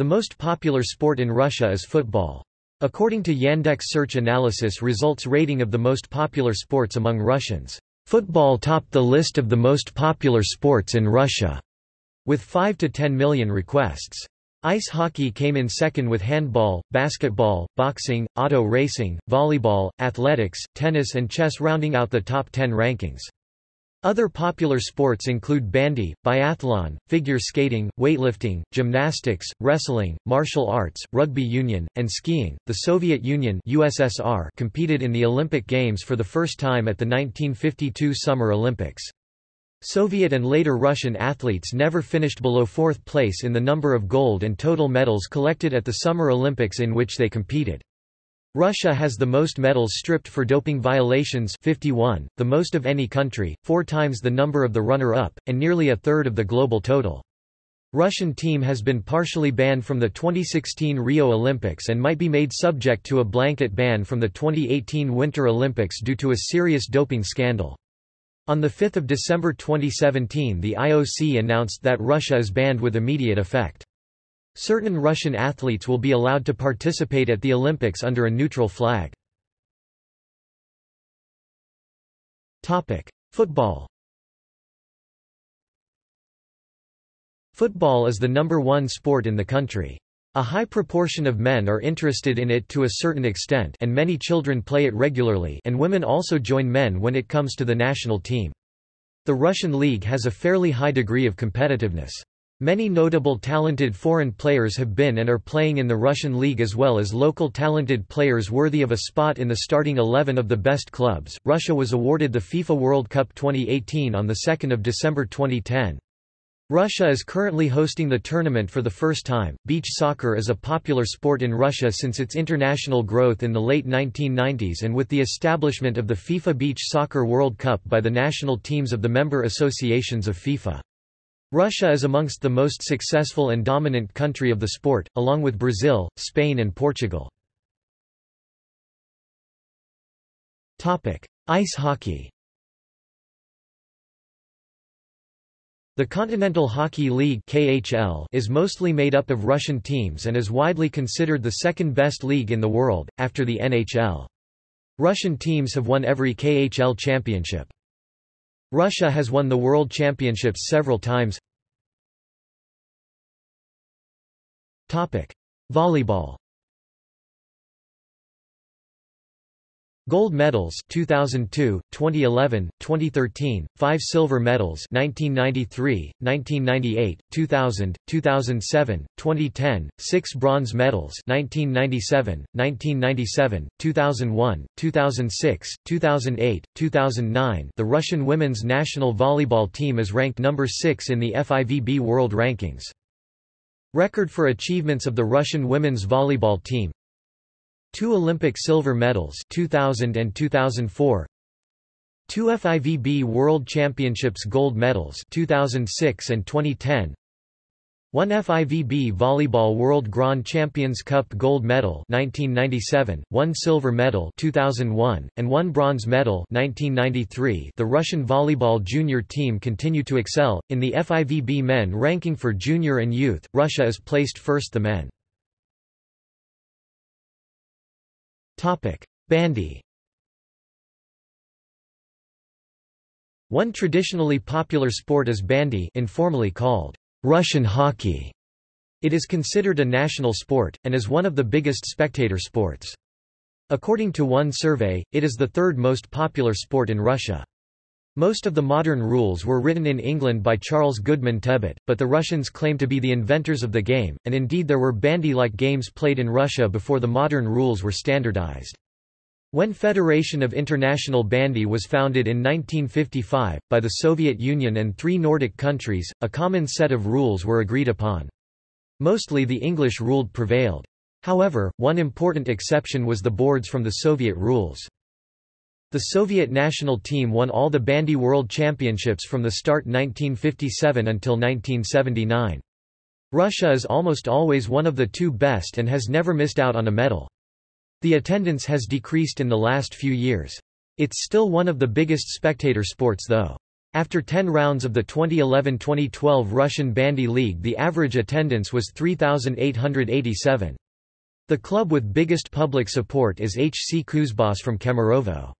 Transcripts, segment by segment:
The most popular sport in Russia is football. According to Yandex search analysis results rating of the most popular sports among Russians, football topped the list of the most popular sports in Russia, with 5 to 10 million requests. Ice hockey came in second with handball, basketball, boxing, auto racing, volleyball, athletics, tennis and chess rounding out the top 10 rankings. Other popular sports include bandy, biathlon, figure skating, weightlifting, gymnastics, wrestling, martial arts, rugby union, and skiing. The Soviet Union (USSR) competed in the Olympic Games for the first time at the 1952 Summer Olympics. Soviet and later Russian athletes never finished below fourth place in the number of gold and total medals collected at the Summer Olympics in which they competed. Russia has the most medals stripped for doping violations 51, the most of any country, four times the number of the runner-up, and nearly a third of the global total. Russian team has been partially banned from the 2016 Rio Olympics and might be made subject to a blanket ban from the 2018 Winter Olympics due to a serious doping scandal. On 5 December 2017 the IOC announced that Russia is banned with immediate effect. Certain Russian athletes will be allowed to participate at the Olympics under a neutral flag. Football Football is the number one sport in the country. A high proportion of men are interested in it to a certain extent and many children play it regularly and women also join men when it comes to the national team. The Russian league has a fairly high degree of competitiveness. Many notable talented foreign players have been and are playing in the Russian league as well as local talented players worthy of a spot in the starting 11 of the best clubs. Russia was awarded the FIFA World Cup 2018 on the 2nd of December 2010. Russia is currently hosting the tournament for the first time. Beach soccer is a popular sport in Russia since its international growth in the late 1990s and with the establishment of the FIFA Beach Soccer World Cup by the national teams of the member associations of FIFA. Russia is amongst the most successful and dominant country of the sport, along with Brazil, Spain and Portugal. Ice hockey The Continental Hockey League KHL is mostly made up of Russian teams and is widely considered the second best league in the world, after the NHL. Russian teams have won every KHL championship. Russia has won the World Championships several times. Volleyball Gold medals 2002, 2011, 2013, 5 silver medals 1993, 1998, 2000, 2007, 2010, 6 bronze medals 1997, 1997, 2001, 2006, 2008, 2009. The Russian women's national volleyball team is ranked number 6 in the FIVB World Rankings. Record for achievements of the Russian women's volleyball team Two Olympic silver medals 2000 and 2004 Two FIVB World Championships gold medals 2006 and 2010 One FIVB Volleyball World Grand Champions Cup gold medal 1997, one silver medal 2001, and one bronze medal 1993. The Russian volleyball junior team continue to excel. In the FIVB men ranking for junior and youth, Russia is placed first the men. Bandy One traditionally popular sport is bandy informally called Russian hockey. It is considered a national sport, and is one of the biggest spectator sports. According to one survey, it is the third most popular sport in Russia. Most of the modern rules were written in England by Charles Goodman Tebbutt, but the Russians claim to be the inventors of the game, and indeed there were bandy-like games played in Russia before the modern rules were standardized. When Federation of International Bandy was founded in 1955, by the Soviet Union and three Nordic countries, a common set of rules were agreed upon. Mostly the English ruled prevailed. However, one important exception was the boards from the Soviet rules. The Soviet national team won all the bandy world championships from the start 1957 until 1979. Russia is almost always one of the two best and has never missed out on a medal. The attendance has decreased in the last few years. It's still one of the biggest spectator sports though. After 10 rounds of the 2011-2012 Russian Bandy League the average attendance was 3,887. The club with biggest public support is HC Kuzbass from Kemerovo.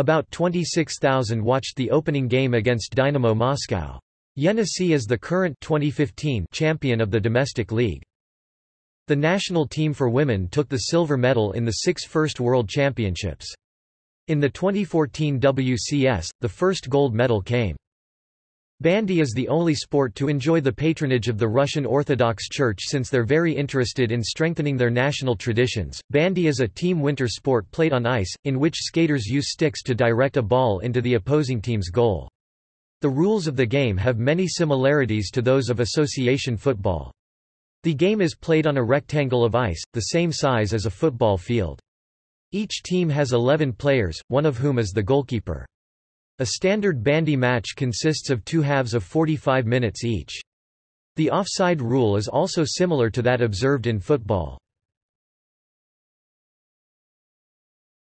About 26,000 watched the opening game against Dynamo Moscow. Yenisei is the current 2015 champion of the domestic league. The national team for women took the silver medal in the six first World Championships. In the 2014 WCS, the first gold medal came. Bandy is the only sport to enjoy the patronage of the Russian Orthodox Church since they're very interested in strengthening their national traditions. Bandy is a team winter sport played on ice, in which skaters use sticks to direct a ball into the opposing team's goal. The rules of the game have many similarities to those of association football. The game is played on a rectangle of ice, the same size as a football field. Each team has 11 players, one of whom is the goalkeeper. A standard bandy match consists of two halves of 45 minutes each. The offside rule is also similar to that observed in football.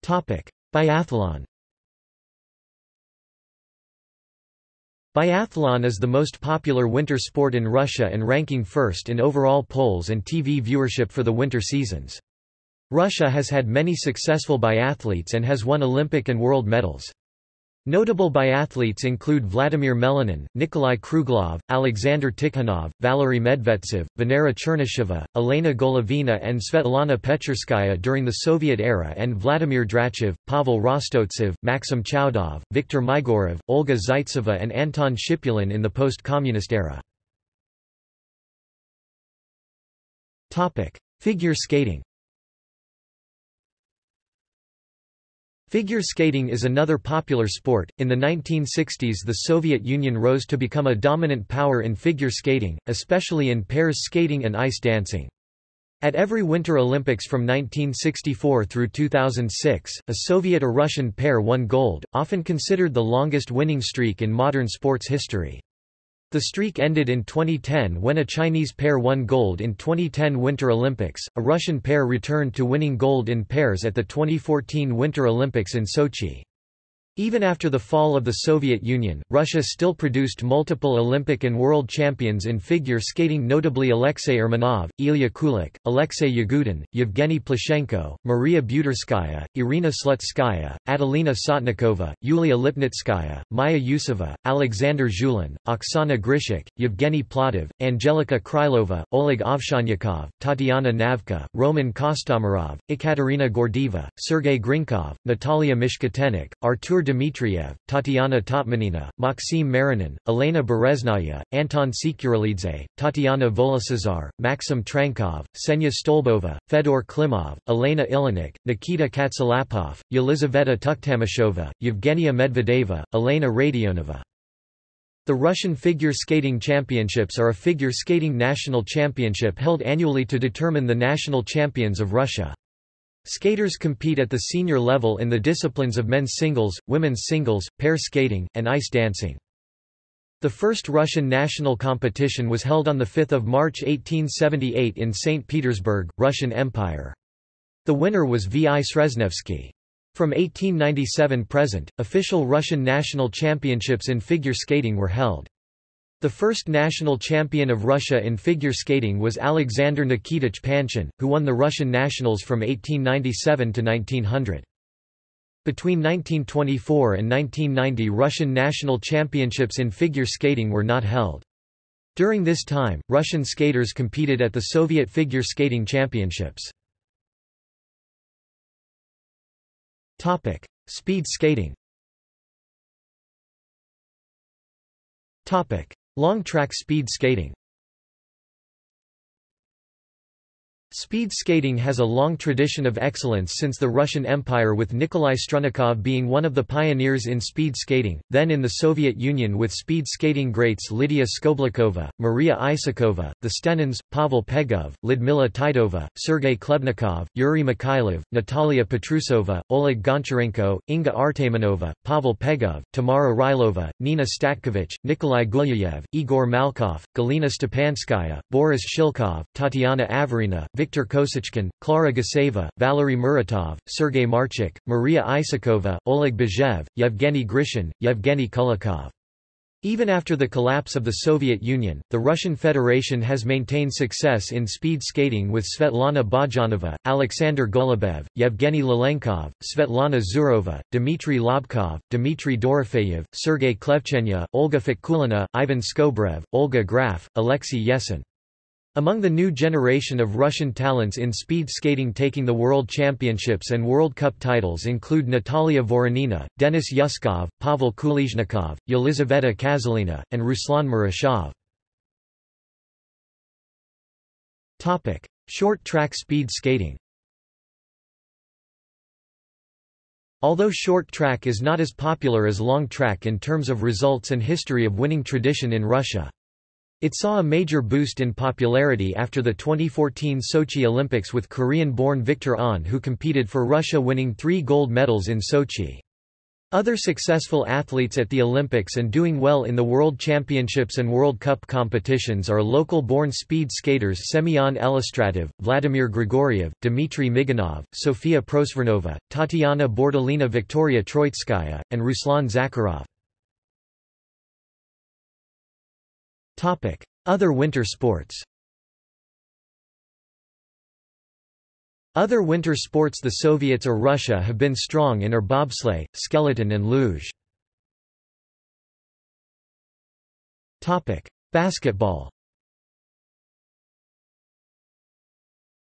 Biathlon Biathlon is the most popular winter sport in Russia and ranking first in overall polls and TV viewership for the winter seasons. Russia has had many successful biathletes and has won Olympic and world medals. Notable biathletes include Vladimir Melanin, Nikolai Kruglov, Alexander Tikhonov, Valery Medvedtsev, Venera Chernysheva, Elena Golovina and Svetlana Petcherskaya during the Soviet era and Vladimir Drachev, Pavel Rostovtsev, Maxim Tchoudov, Viktor Maigourov, Olga Zaitseva and Anton Shipulin in the post-communist era. Figure skating Figure skating is another popular sport. In the 1960s, the Soviet Union rose to become a dominant power in figure skating, especially in pairs skating and ice dancing. At every Winter Olympics from 1964 through 2006, a Soviet or Russian pair won gold, often considered the longest winning streak in modern sports history. The streak ended in 2010 when a Chinese pair won gold in 2010 Winter Olympics. A Russian pair returned to winning gold in pairs at the 2014 Winter Olympics in Sochi. Even after the fall of the Soviet Union, Russia still produced multiple Olympic and world champions in figure skating notably Alexei Urmanov, Ilya Kulik, Alexei Yagudin, Yevgeny Plushenko, Maria Butyrskaya, Irina Slutskaya, Adelina Sotnikova, Yulia Lipnitskaya, Maya Yusova, Alexander Zhulin, Oksana Grishuk, Yevgeny Platov, Angelika Krylova, Oleg Ovsyannikov, Tatiana Navka, Roman Kostomarov, Ekaterina Gordeeva, Sergei Grinkov, Natalia Mishkutenok, Artur Dmitriev, Tatiana Totmianina, Maxim Marinin, Elena Bereznaya, Anton Sikharulidze, Tatiana Volosozhar, Maxim Trankov, Ksenia Stolbova, Fedor Klimov, Elena Ilinykh, Nikita Katsalapov, Yelizaveta Tuktamysheva, Yevgenia Medvedeva, Elena Radionova. The Russian Figure Skating Championships are a figure skating national championship held annually to determine the national champions of Russia. Skaters compete at the senior level in the disciplines of men's singles, women's singles, pair skating, and ice dancing. The first Russian national competition was held on 5 March 1878 in St. Petersburg, Russian Empire. The winner was V. I. Sreznevsky. From 1897 present, official Russian national championships in figure skating were held. The first national champion of Russia in figure skating was Alexander Nikitich Panshin, who won the Russian nationals from 1897 to 1900. Between 1924 and 1990 Russian national championships in figure skating were not held. During this time, Russian skaters competed at the Soviet Figure Skating Championships. Topic: Speed skating Long track speed skating Speed skating has a long tradition of excellence since the Russian Empire with Nikolai Strunnikov being one of the pioneers in speed skating, then in the Soviet Union with speed skating greats Lydia Skoblikova, Maria Isakova, the Stenins, Pavel Pegov, Lyudmila Titova, Sergei Khlebnikov, Yuri Mikhailov, Natalia Petrusova, Oleg Goncharenko, Inga Artamonova, Pavel Pegov, Tamara Rylova, Nina Statkovich, Nikolai Gulyayev, Igor Malkov, Galina Stepanskaya, Boris Shilkov, Tatiana Averina, Viktor Kosichkin, Klara Guseva, Valery Muratov, Sergei Marchuk, Maria Isakova, Oleg Bozhev, Yevgeny Grishin, Yevgeny Kulikov. Even after the collapse of the Soviet Union, the Russian Federation has maintained success in speed skating with Svetlana Bogdanova, Alexander Golubev, Yevgeny Lalenkov, Svetlana Zurova, Dmitry Lobkov, Dmitry Dorofeyev, Sergei Klevchenya, Olga Fatkulina, Ivan Skobrev, Olga Graf, Alexei Yesin. Among the new generation of Russian talents in speed skating taking the World Championships and World Cup titles include Natalia Voronina, Denis Yuskov, Pavel Kulizhnikov, Yelizaveta Kazelina, and Ruslan Murashov. Short track speed skating Although short track is not as popular as long track in terms of results and history of winning tradition in Russia. It saw a major boost in popularity after the 2014 Sochi Olympics with Korean-born Victor Ahn who competed for Russia winning three gold medals in Sochi. Other successful athletes at the Olympics and doing well in the World Championships and World Cup competitions are local-born speed skaters Semyon Elistratov, Vladimir Grigoriev, Dmitry Miganov, Sofia Prosvirnova, Tatiana Borodulina Victoria Troitskaya, and Ruslan Zakharov. Other winter sports Other winter sports the Soviets or Russia have been strong in are bobsleigh, skeleton and luge. Topic: Basketball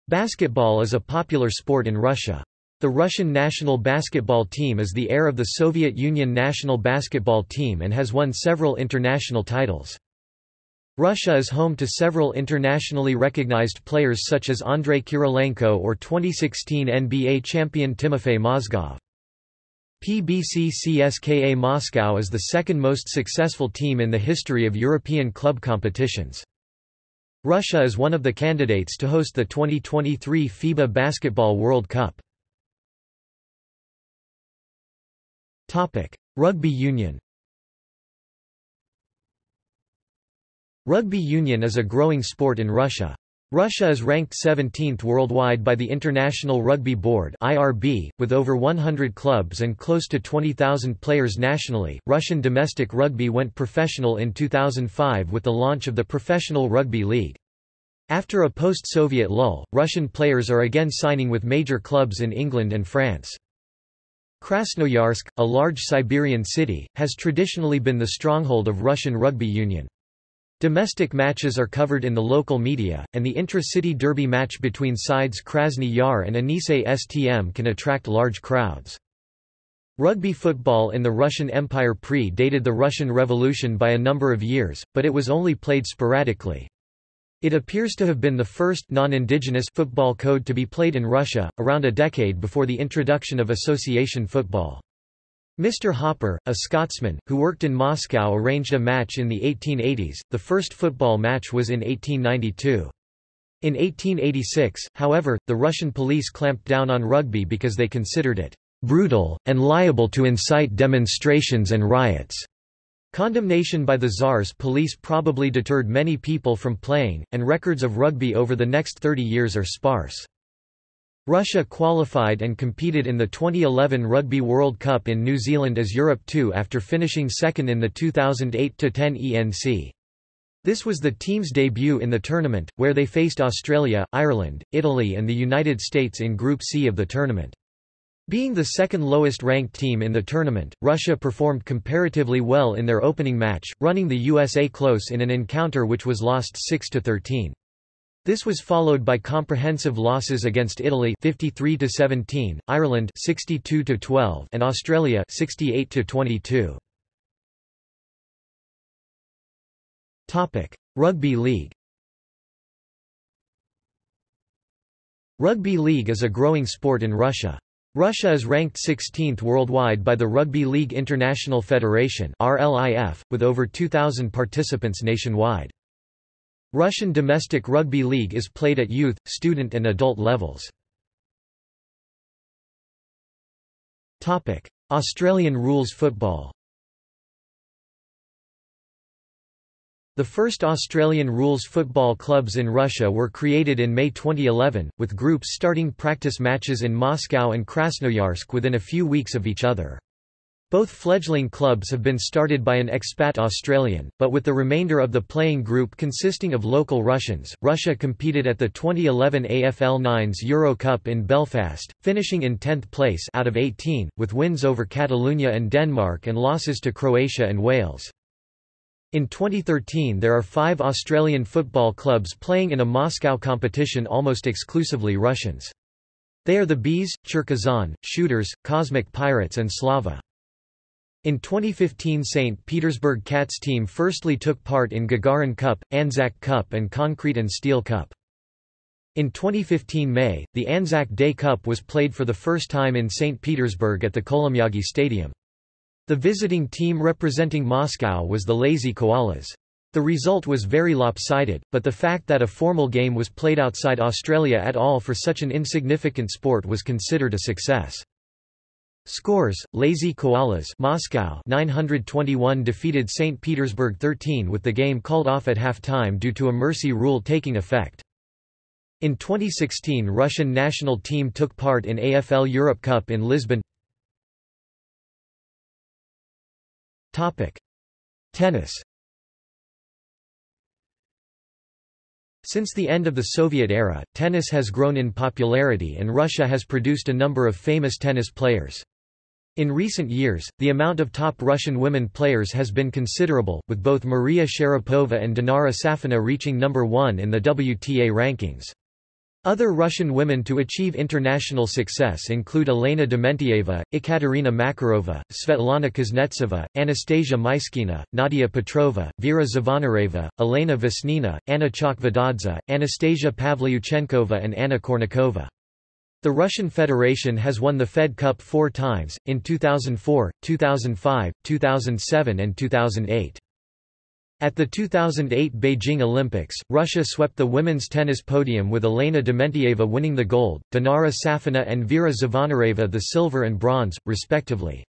Basketball is a popular sport in Russia. The Russian national basketball team is the heir of the Soviet Union national basketball team and has won several international titles. Russia is home to several internationally recognized players such as Andrei Kirilenko or 2016 NBA champion Timofey Mozgov. PBC CSKA Moscow is the second most successful team in the history of European club competitions. Russia is one of the candidates to host the 2023 FIBA Basketball World Cup. Rugby union Rugby union is a growing sport in Russia. Russia is ranked 17th worldwide by the International Rugby Board (IRB), with over 100 clubs and close to 20,000 players nationally. Russian domestic rugby went professional in 2005 with the launch of the Professional Rugby League. After a post-Soviet lull, Russian players are again signing with major clubs in England and France. Krasnoyarsk, a large Siberian city, has traditionally been the stronghold of Russian rugby union. Domestic matches are covered in the local media, and the intra-city derby match between sides Krasny Yar and Yenisei STM can attract large crowds. Rugby football in the Russian Empire pre-dated the Russian Revolution by a number of years, but it was only played sporadically. It appears to have been the first non-indigenous football code to be played in Russia, around a decade before the introduction of association football. Mr. Hopper, a Scotsman, who worked in Moscow arranged a match in the 1880s, the first football match was in 1892. In 1886, however, the Russian police clamped down on rugby because they considered it brutal, and liable to incite demonstrations and riots. Condemnation by the Tsar's police probably deterred many people from playing, and records of rugby over the next 30 years are sparse. Russia qualified and competed in the 2011 Rugby World Cup in New Zealand as Europe 2 after finishing second in the 2008-10 ENC. This was the team's debut in the tournament, where they faced Australia, Ireland, Italy and the United States in Group C of the tournament. Being the second lowest ranked team in the tournament, Russia performed comparatively well in their opening match, running the USA close in an encounter which was lost 6-13. This was followed by comprehensive losses against Italy 53 to 17, Ireland 62 to 12, and Australia 68 to 22. Topic: Rugby League. Rugby League is a growing sport in Russia. Russia is ranked 16th worldwide by the Rugby League International Federation (RLIF), with over 2,000 participants nationwide. Russian domestic rugby league is played at youth, student and adult levels. Australian rules football The first Australian rules football clubs in Russia were created in May 2011, with groups starting practice matches in Moscow and Krasnoyarsk within a few weeks of each other. Both fledgling clubs have been started by an expat Australian, but with the remainder of the playing group consisting of local Russians. Russia competed at the 2011 AFL Nines Euro Cup in Belfast, finishing in 10th place out of 18, with wins over Catalonia and Denmark and losses to Croatia and Wales. In 2013 there are five Australian football clubs playing in a Moscow competition almost exclusively Russians. They are the Bees, Cherkazan, Shooters, Cosmic Pirates and Slava. In 2015 St. Petersburg Cats team firstly took part in Gagarin Cup, Anzac Cup and Concrete and Steel Cup. In 2015 May, the Anzac Day Cup was played for the first time in St. Petersburg at the Kolomyagi Stadium. The visiting team representing Moscow was the Lazy Koalas. The result was very lopsided, but the fact that a formal game was played outside Australia at all for such an insignificant sport was considered a success. Scores: Lazy Koalas, Moscow 921 defeated St Petersburg 13 with the game called off at half-time due to a mercy rule taking effect. In 2016 Russian national team took part in AFL Europe Cup in Lisbon. Topic: Tennis. Since the end of the Soviet era, tennis has grown in popularity and Russia has produced a number of famous tennis players. In recent years, the amount of top Russian women players has been considerable, with both Maria Sharapova and Dinara Safina reaching number one in the WTA rankings. Other Russian women to achieve international success include Elena Dementieva, Ekaterina Makarova, Svetlana Kuznetsova, Anastasia Myskina, Nadia Petrova, Vera Zvonareva, Elena Vesnina, Anna Chakvetadze, Anastasia Pavlyuchenkova and Anna Kournikova. The Russian Federation has won the Fed Cup four times, in 2004, 2005, 2007 and 2008. At the 2008 Beijing Olympics, Russia swept the women's tennis podium with Elena Dementieva winning the gold, Dinara Safina and Vera Zvonareva the silver and bronze, respectively.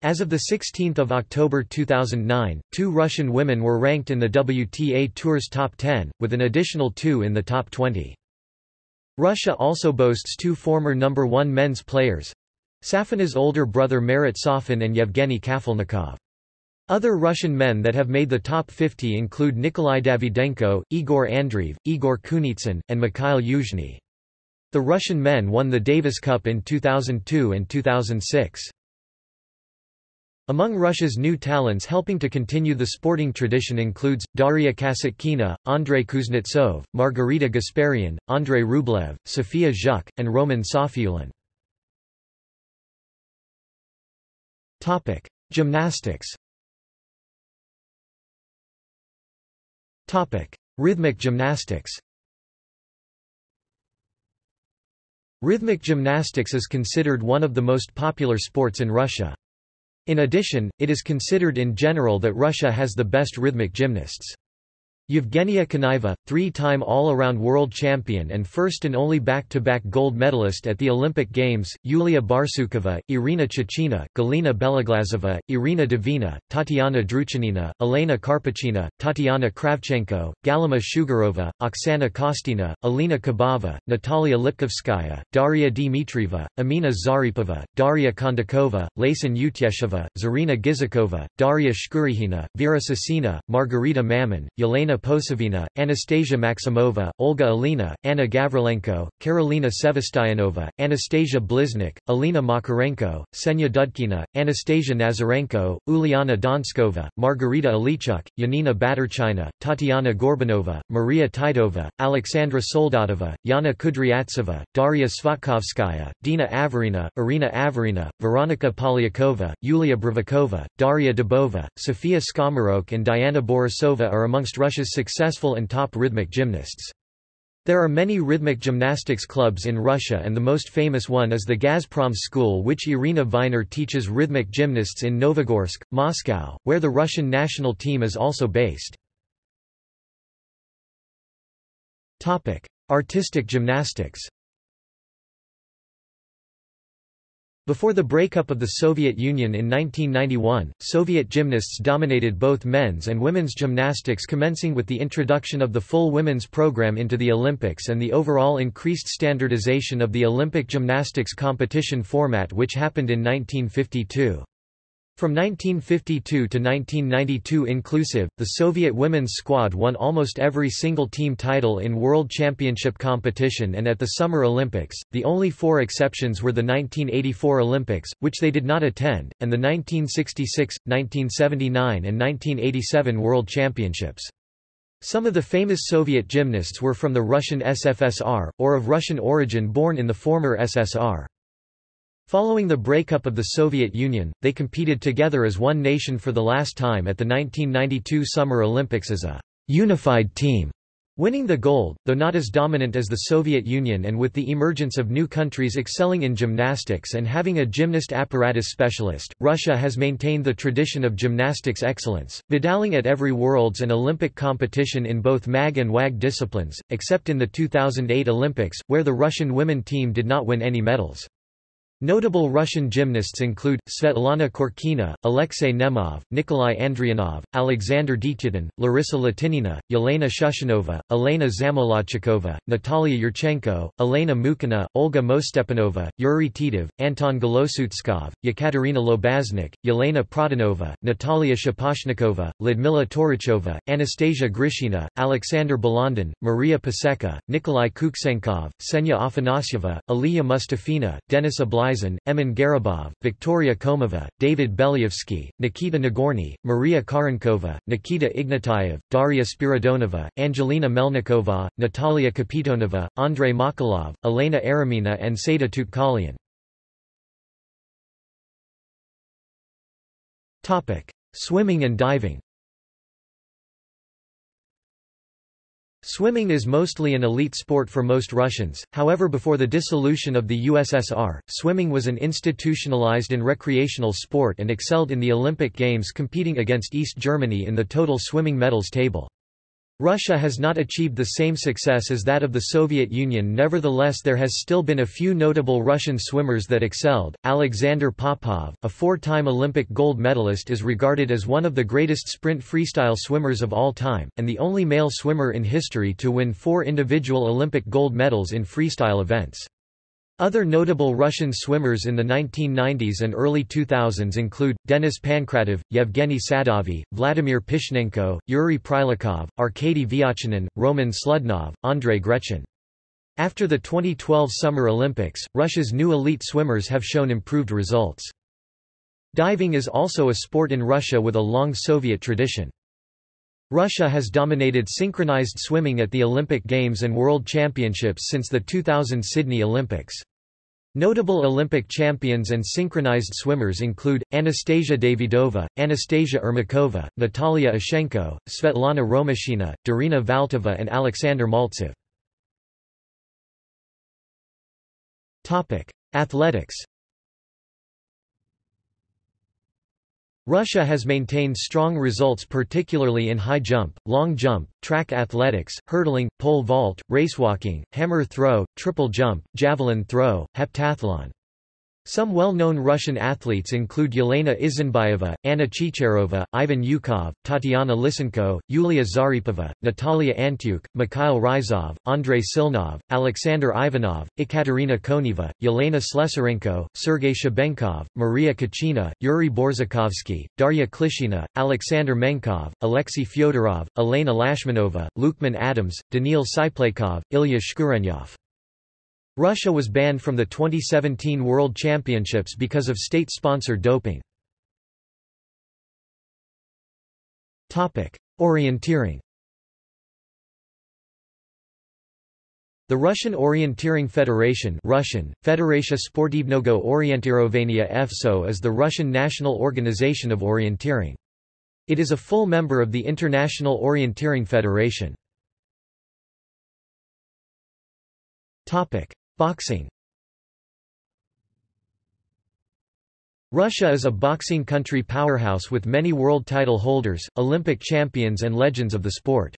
As of 16 October 2009, two Russian women were ranked in the WTA Tour's top 10, with an additional two in the top 20. Russia also boasts two former number one men's players Safina's older brother Marat Safin and Yevgeny Kafelnikov. Other Russian men that have made the top 50 include Nikolai Davydenko, Igor Andreev, Igor Kunitsyn, and Mikhail Yuzhny. The Russian men won the Davis Cup in 2002 and 2006. Among Russia's new talents helping to continue the sporting tradition includes, Daria Kasatkina, Andrei Kuznetsov, Margarita Gasparian, Andrei Rublev, Sofia Zhuk, and Roman Safiullin. Gymnastics Rhythmic gymnastics Rhythmic gymnastics is considered one of the most popular sports in Russia. In addition, it is considered in general that Russia has the best rhythmic gymnasts. Yevgenia Kanaeva, three-time all-around world champion and first and only back-to-back -back gold medalist at the Olympic Games, Yulia Barsukova, Irina Tchachina, Galina Beloglazova, Irina Devina, Tatiana Druchinina, Elena Karpukhina, Tatiana Kravchenko, Galima Shugurova, Oksana Kostina, Alina Kabaeva, Natalia Lipkovskaya, Daria Dmitrieva, Amina Zaripova, Daria Kondakova, Laysan Utyesheva, Zarina Gizikova, Daria Shkurikhina, Vera Sessina, Margarita Mamun, Yelena Anna Posevina, Anastasia Maximova, Olga Alina, Anna Gavrilenko, Karolina Sevastyanova, Anastasia Bliznyuk, Alina Makarenko, Ksenia Dudkina, Anastasia Nazarenko, Uliana Donskova, Margarita Aliychuk, Yanina Batyrchina, Tatiana Gorbunova, Maria Titova, Alexandra Soldatova, Yana Kudryavtseva, Daria Svatkovskaya, Dina Averina, Irina Averina, Veronika Polyakova, Yulia Bravikova, Daria Dubova, Sofia Skomorokh and Diana Borisova are amongst Russia's Successful and top rhythmic gymnasts. There are many rhythmic gymnastics clubs in Russia and the most famous one is the Gazprom School which Irina Viner teaches rhythmic gymnasts in Novogorsk, Moscow, where the Russian national team is also based. Artistic gymnastics Before the breakup of the Soviet Union in 1991, Soviet gymnasts dominated both men's and women's gymnastics commencing with the introduction of the full women's program into the Olympics and the overall increased standardization of the Olympic gymnastics competition format which happened in 1952. From 1952 to 1992 inclusive, the Soviet women's squad won almost every single team title in World Championship competition and at the Summer Olympics. The only four exceptions were the 1984 Olympics, which they did not attend, and the 1966, 1979 and 1987 World Championships. Some of the famous Soviet gymnasts were from the Russian SFSR, or of Russian origin born in the former SSR. Following the breakup of the Soviet Union, they competed together as one nation for the last time at the 1992 Summer Olympics as a unified team, winning the gold, though not as dominant as the Soviet Union and with the emergence of new countries excelling in gymnastics and having a gymnast apparatus specialist, Russia has maintained the tradition of gymnastics excellence, medaling at every Worlds and Olympic competition in both MAG and WAG disciplines, except in the 2008 Olympics, where the Russian women team did not win any medals. Notable Russian gymnasts include, Svetlana Khorkina, Alexei Nemov, Nikolai Andrianov, Alexander Dityatin, Larissa Latynina, Yelena Shushunova, Elena Zamolodchikova, Natalia Yurchenko, Elena Mukhina, Olga Mostepanova, Yuri Titov, Anton Golosutskov, Yekaterina Lobaznyuk, Yelena Produnova, Natalia Shaposhnikova, Ludmila Torychova, Anastasia Grishina, Alexander Balandin, Maria Paseka, Nikolai Kuksenkov, Ksenia Afanasyeva, Aliya Mustafina, Denis Ablai Emin Garibov, Victoria Komova, David Belyavsky, Nikita Nagorny, Maria Kharenkova, Nikita Ignatyev, Daria Spiridonova, Angelina Melnikova, Natalia Kapitonova, Andrei Makolov, Elena Eremina and Seda Tutkhalyan. Swimming and diving Swimming is mostly an elite sport for most Russians, however before the dissolution of the USSR, swimming was an institutionalized and recreational sport and excelled in the Olympic Games competing against East Germany in the total swimming medals table. Russia has not achieved the same success as that of the Soviet Union nevertheless there has still been a few notable Russian swimmers that excelled. Alexander Popov, a four-time Olympic gold medalist is regarded as one of the greatest sprint freestyle swimmers of all time, and the only male swimmer in history to win four individual Olympic gold medals in freestyle events. Other notable Russian swimmers in the 1990s and early 2000s include, Denis Pankratov, Yevgeny Sadovy, Vladimir Pyshnenko, Yuri Prilukov, Arkady Vyatchanin, Roman Sludnov, Andrei Grechin. After the 2012 Summer Olympics, Russia's new elite swimmers have shown improved results. Diving is also a sport in Russia with a long Soviet tradition. Russia has dominated synchronized swimming at the Olympic Games and World Championships since the 2000 Sydney Olympics. Notable Olympic champions and synchronized swimmers include, Anastasia Davydova, Anastasia Ermakova, Natalia Ishchenko, Svetlana Romashina, Darina Valtova and Alexander Maltsev. Athletics Russia has maintained strong results particularly in high jump, long jump, track athletics, hurdling, pole vault, racewalking, hammer throw, triple jump, javelin throw, heptathlon. Some well-known Russian athletes include Yelena Isinbayeva, Anna Chicherova, Ivan Ukhov, Tatiana Lysenko, Yulia Zaripova, Natalia Antyuk, Mikhail Ryzhov, Andrei Silnov, Alexander Ivanov, Ekaterina Koneva, Yelena Slesarenko, Sergei Shubenkov, Maria Kuchina, Yuri Borzakovsky, Darya Klishina, Alexander Menkov, Alexei Fyodorov, Elena Lashmanova, Lukman Adams, Daniil Tsyplakov, Ilya Shkurenyov. Russia was banned from the 2017 World Championships because of state-sponsored doping. Orienteering The Russian Orienteering Federation Russian, Federatia Sportivnogo Orientirovania FSO is the Russian national organization of orienteering. It is a full member of the International Orienteering Federation. Boxing Russia is a boxing country powerhouse with many world title holders, Olympic champions and legends of the sport.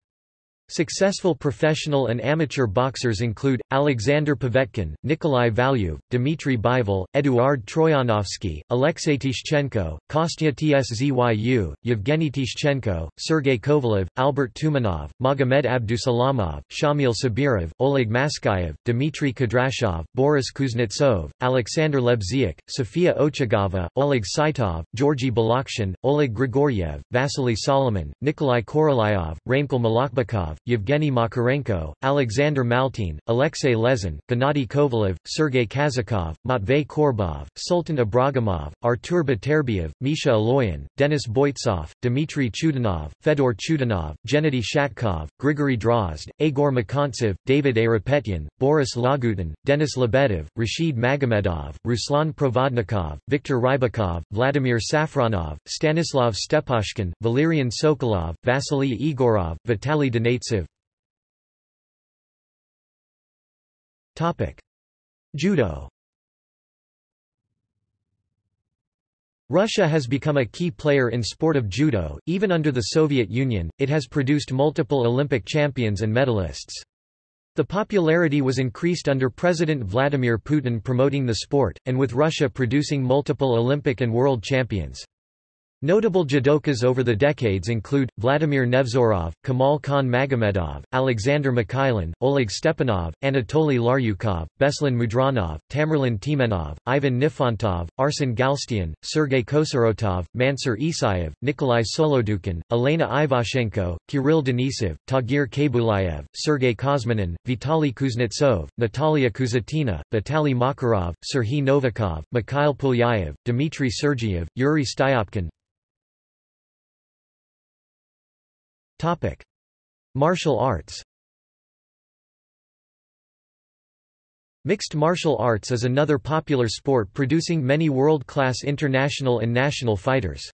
Successful professional and amateur boxers include, Alexander Povetkin, Nikolai Valuev, Dmitry Bivol, Eduard Troyanovsky, Alexei Tishchenko, Kostya Tszyu, Yevgeny Tishchenko, Sergei Kovalev, Albert Tumanov, Magomed Abdusalamov, Shamil Sabirov, Oleg Maskayev, Dmitry Kudryashov, Boris Kuznetsov, Alexander Lebziak, Sofia Ochigava, Oleg Saitov, Georgy Balakhshin, Oleg Grigoriev, Vasily Solomin, Nikolai Korolyov, Raimkul Malakhbekov, Yevgeny Makarenko, Alexander Maltin, Alexei Lezin, Gennady Kovalev, Sergei Kazakov, Matvey Korobov, Sultan Ibragimov, Artur Beterbiev, Misha Aloyan, Denis Boytsov, Dmitry Chudinov, Fedor Chudinov, Gennady Shatkov, Grigory Drozd, Igor Makontsev, David Ayrapetyan, Boris Lagutin, Denis Lebedev, Rashid Magomedov, Ruslan Provodnikov, Viktor Rybakov, Vladimir Safronov, Stanislav Stepashkin, Valerian Sokolov, Vasily Igorov, Vitaly Judo Russia has become a key player in sport of judo, even under the Soviet Union, it has produced multiple Olympic champions and medalists. The popularity was increased under President Vladimir Putin promoting the sport, and with Russia producing multiple Olympic and world champions. Notable judokas over the decades include, Vladimir Nevzorov, Kamal Khan Magomedov, Alexander Mikhailin, Oleg Stepanov, Anatoly Laryukov, Beslan Mudranov, Tamerlan Tmenov, Ivan Nifontov, Arsen Galstyan, Sergei Kosorotov, Mansur Isayev, Nikolai Solodukin, Elena Ivashchenko, Kirill Denisov, Tagir Khaibulaev, Sergei Kozminin, Vitaly Kuznetsov, Natalia Kuzyutina, Vitaly Makarov, Serhiy Novikov, Mikhail Pulyayev, Dmitry Sergeyev, Yuri Styopkin, Topic: Martial arts. Mixed martial arts is another popular sport producing many world-class international and national fighters.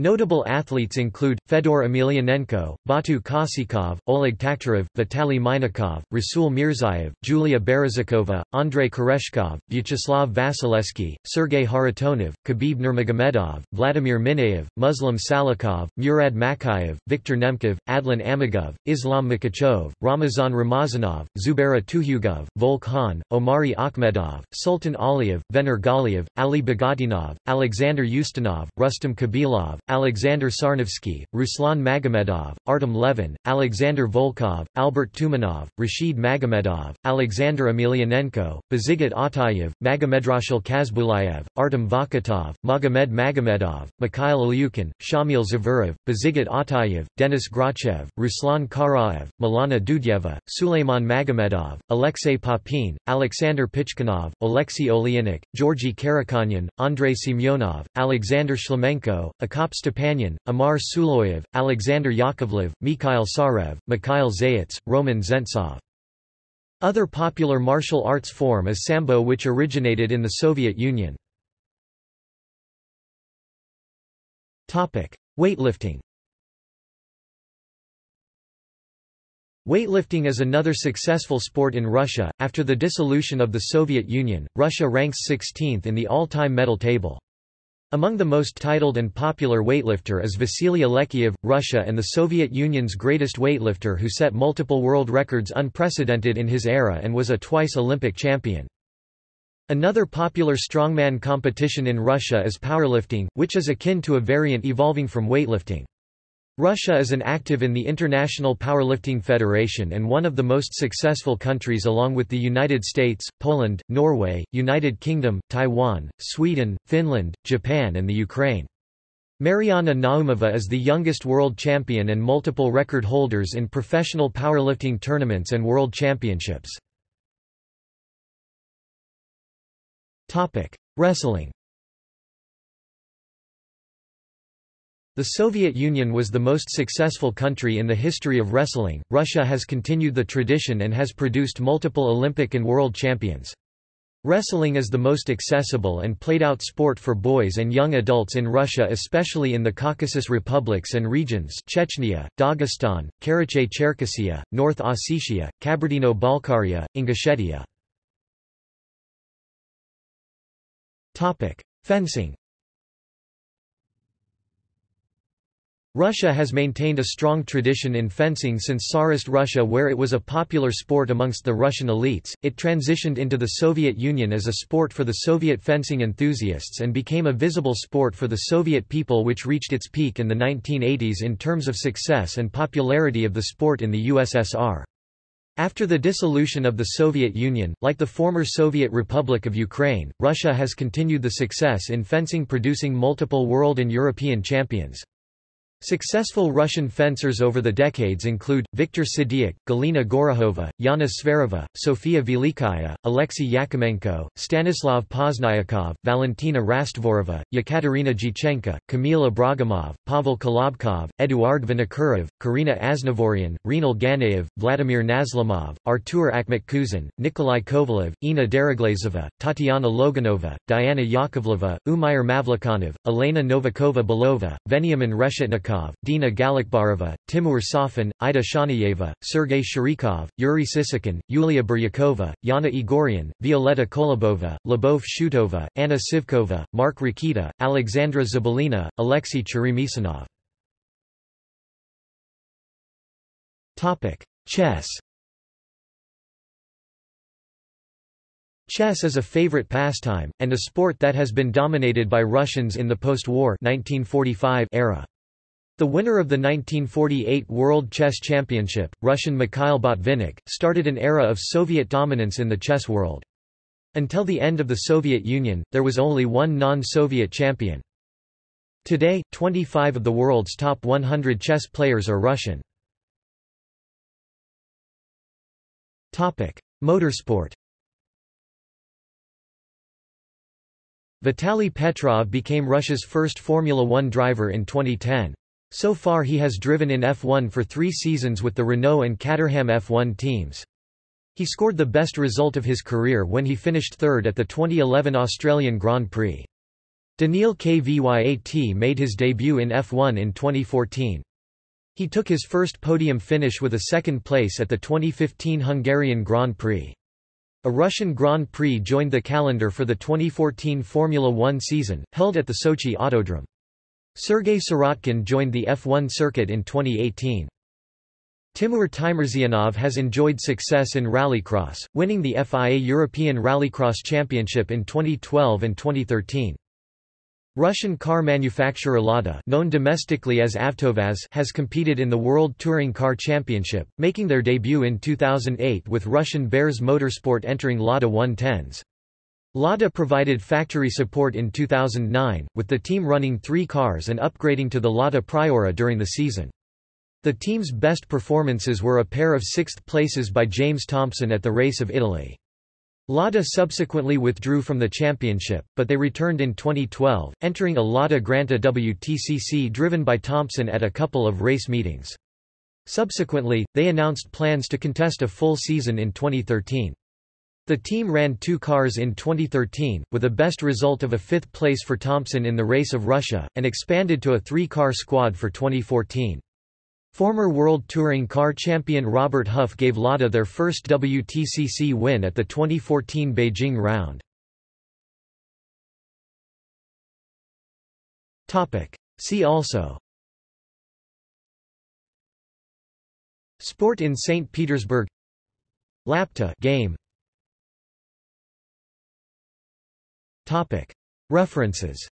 Notable athletes include, Fedor Emelianenko, Batu Khasikov, Oleg Taktarov, Vitaly Minakov, Rasul Mirzaev, Julia Berezikova, Andrei Koreshkov, Vyacheslav Vasilevsky, Sergei Kharitonov, Khabib Nurmagomedov, Vladimir Mineev, Muslim Salikhov, Murad Makayev, Viktor Nemkov, Adlan Amagov, Islam Makhachev, Ramazan Ramazanov, Zubaira Tukhugov, Volk Omari Akhmedov, Sultan Aliyev, Vener Galiev, Ali Bagautinov, Alexander Ustinov, Rustam Khabilov, Alexander Sarnavskiy, Ruslan Magomedov, Artem Levin, Alexander Volkov, Albert Tumanov, Rashid Magomedov, Alexander Emelianenko, Bazigit Atayev, Magomedrasul Khasbulaev, Artem Vakhitov, Magomed Magomedov, Mikhail Ilyukin, Shamil Zavurov, Bazigit Atayev, Denis Grachev, Ruslan Karaev, Milana Dudyeva, Suleiman Magomedov, Alexei Popin, Alexander Pichkunov, Alexei Oleynik, Georgy Karakhanyan, Andrei Semyonov, Alexander Shlemenko, Akop Stepanyan, Amar Suloyev, Alexander Yakovlev, Mikhail Sarev, Mikhail Zayats, Roman Zentsov. Other popular martial arts form is Sambo which originated in the Soviet Union. Weightlifting Weightlifting is another successful sport in Russia. After the dissolution of the Soviet Union, Russia ranks 16th in the all-time medal table. Among the most titled and popular weightlifter is Vasily Alekseev, Russia and the Soviet Union's greatest weightlifter who set multiple world records unprecedented in his era and was a twice Olympic champion. Another popular strongman competition in Russia is powerlifting, which is akin to a variant evolving from weightlifting. Russia is an active in the International Powerlifting Federation and one of the most successful countries along with the United States, Poland, Norway, United Kingdom, Taiwan, Sweden, Finland, Japan and the Ukraine. Mariana Naumova is the youngest world champion and multiple record holders in professional powerlifting tournaments and world championships. Wrestling The Soviet Union was the most successful country in the history of wrestling. Russia has continued the tradition and has produced multiple Olympic and world champions. Wrestling is the most accessible and played-out sport for boys and young adults in Russia especially in the Caucasus republics and regions Chechnya, Dagestan, Karachay-Cherkessia, North Ossetia, Kabardino-Balkaria, Ingushetia. Fencing Russia has maintained a strong tradition in fencing since Tsarist Russia where it was a popular sport amongst the Russian elites. It transitioned into the Soviet Union as a sport for the Soviet fencing enthusiasts and became a visible sport for the Soviet people which reached its peak in the 1980s in terms of success and popularity of the sport in the USSR. After the dissolution of the Soviet Union, like the former Soviet Republic of Ukraine, Russia has continued the success in fencing producing multiple world and European champions. Successful Russian fencers over the decades include, Viktor Sidiak, Galina Gorokhova, Yana Zvereva, Sofia Velikaya, Alexei Yakimenko, Stanislav Pozdnyakov, Valentina Rastvorova, Yekaterina Jichenko, Kamila Ibragimov, Pavel Kolobkov, Eduard Vinokurov, Karina Aznavourian, Rinal Ganaev, Vladimir Nazlymov, Artur Akhmatkhuzin, Nikolai Kovalev, Inna Deriglazova, Tatiana Logunova, Diana Yakovleva, Umyar Mavlikhanov, Elena Novikova-Belova, Veniamin Reshetnikov Dina Galiakbarova, Timur Safin, Ida Shanayeva, Sergei Sharikov, Yuri Sisikin, Yulia Buryakova, Yana Egorian, Violeta Kolobova, Lyubov Shutova, Anna Sivkova, Mark Rakita, Alexandra Zabelina, Alexei Cheremisinov. Chess Chess is a favorite pastime, and a sport that has been dominated by Russians in the post-war era. The winner of the 1948 World Chess Championship, Russian Mikhail Botvinnik, started an era of Soviet dominance in the chess world. Until the end of the Soviet Union, there was only one non-Soviet champion. Today, 25 of the world's top 100 chess players are Russian. Topic: Motorsport Vitaly Petrov became Russia's first Formula One driver in 2010. So far he has driven in F1 for three seasons with the Renault and Caterham F1 teams. He scored the best result of his career when he finished third at the 2011 Australian Grand Prix. Daniil Kvyat made his debut in F1 in 2014. He took his first podium finish with a second place at the 2015 Hungarian Grand Prix. A Russian Grand Prix joined the calendar for the 2014 Formula One season, held at the Sochi Autodrome. Sergei Sirotkin joined the F1 circuit in 2018. Timur Timerzyanov has enjoyed success in rallycross, winning the FIA European Rallycross Championship in 2012 and 2013. Russian car manufacturer Lada known domestically as Avtovaz has competed in the World Touring Car Championship, making their debut in 2008 with Russian Bears Motorsport entering Lada 110s. Lada provided factory support in 2009, with the team running three cars and upgrading to the Lada Priora during the season. The team's best performances were a pair of sixth places by James Thompson at the Race of Italy. Lada subsequently withdrew from the championship, but they returned in 2012, entering a Lada Granta WTCC driven by Thompson at a couple of race meetings. Subsequently, they announced plans to contest a full season in 2013. The team ran two cars in 2013, with a best result of a fifth place for Thompson in the Race of Russia, and expanded to a three-car squad for 2014. Former World Touring Car champion Robert Huff gave Lada their first WTCC win at the 2014 Beijing round. See also Sport in St. Petersburg Lapta game References